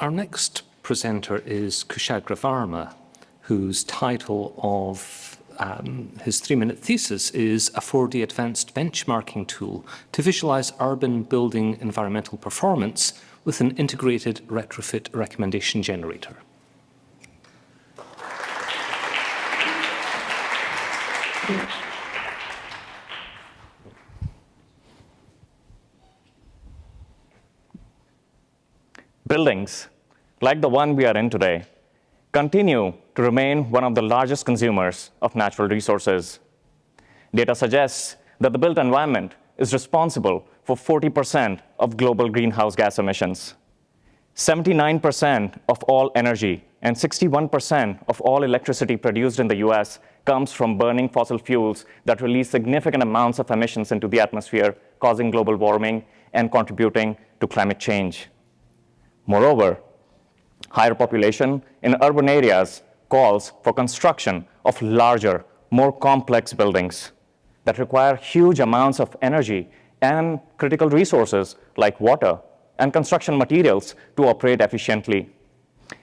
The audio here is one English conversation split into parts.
Our next presenter is Kushagra Varma, whose title of um, his three-minute thesis is a 4D advanced benchmarking tool to visualize urban building environmental performance with an integrated retrofit recommendation generator. Buildings, like the one we are in today, continue to remain one of the largest consumers of natural resources. Data suggests that the built environment is responsible for 40% of global greenhouse gas emissions. 79% of all energy and 61% of all electricity produced in the US comes from burning fossil fuels that release significant amounts of emissions into the atmosphere, causing global warming and contributing to climate change. Moreover, higher population in urban areas calls for construction of larger, more complex buildings that require huge amounts of energy and critical resources like water and construction materials to operate efficiently.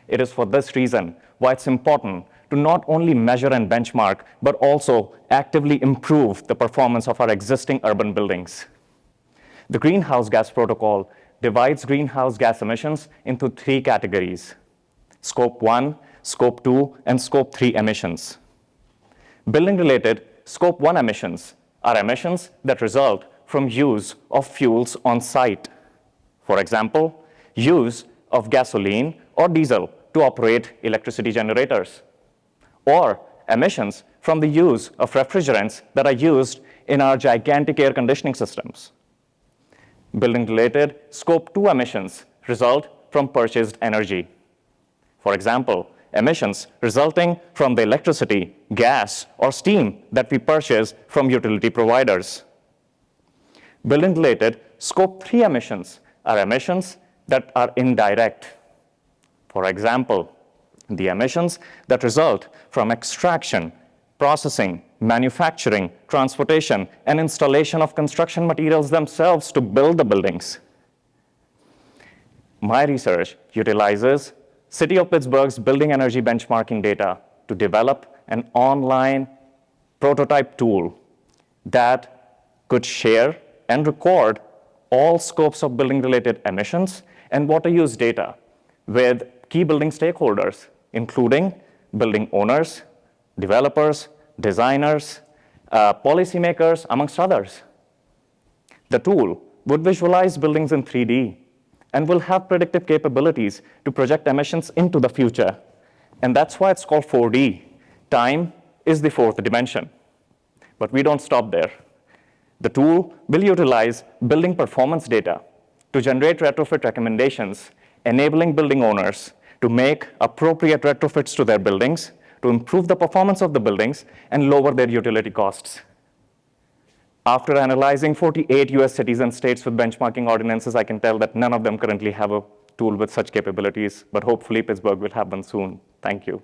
It is for this reason why it's important to not only measure and benchmark, but also actively improve the performance of our existing urban buildings. The Greenhouse Gas Protocol divides greenhouse gas emissions into three categories, Scope 1, Scope 2, and Scope 3 emissions. Building-related Scope 1 emissions are emissions that result from use of fuels on site. For example, use of gasoline or diesel to operate electricity generators, or emissions from the use of refrigerants that are used in our gigantic air conditioning systems. Building-related Scope 2 emissions result from purchased energy. For example, emissions resulting from the electricity, gas, or steam that we purchase from utility providers. Building-related Scope 3 emissions are emissions that are indirect. For example, the emissions that result from extraction, processing, manufacturing, transportation, and installation of construction materials themselves to build the buildings. My research utilizes City of Pittsburgh's building energy benchmarking data to develop an online prototype tool that could share and record all scopes of building-related emissions and water use data with key building stakeholders, including building owners, developers, designers, uh, policymakers, amongst others. The tool would visualize buildings in 3D and will have predictive capabilities to project emissions into the future. And that's why it's called 4D. Time is the fourth dimension. But we don't stop there. The tool will utilize building performance data to generate retrofit recommendations, enabling building owners to make appropriate retrofits to their buildings to improve the performance of the buildings and lower their utility costs. After analyzing 48 US cities and states with benchmarking ordinances, I can tell that none of them currently have a tool with such capabilities, but hopefully Pittsburgh will have one soon. Thank you.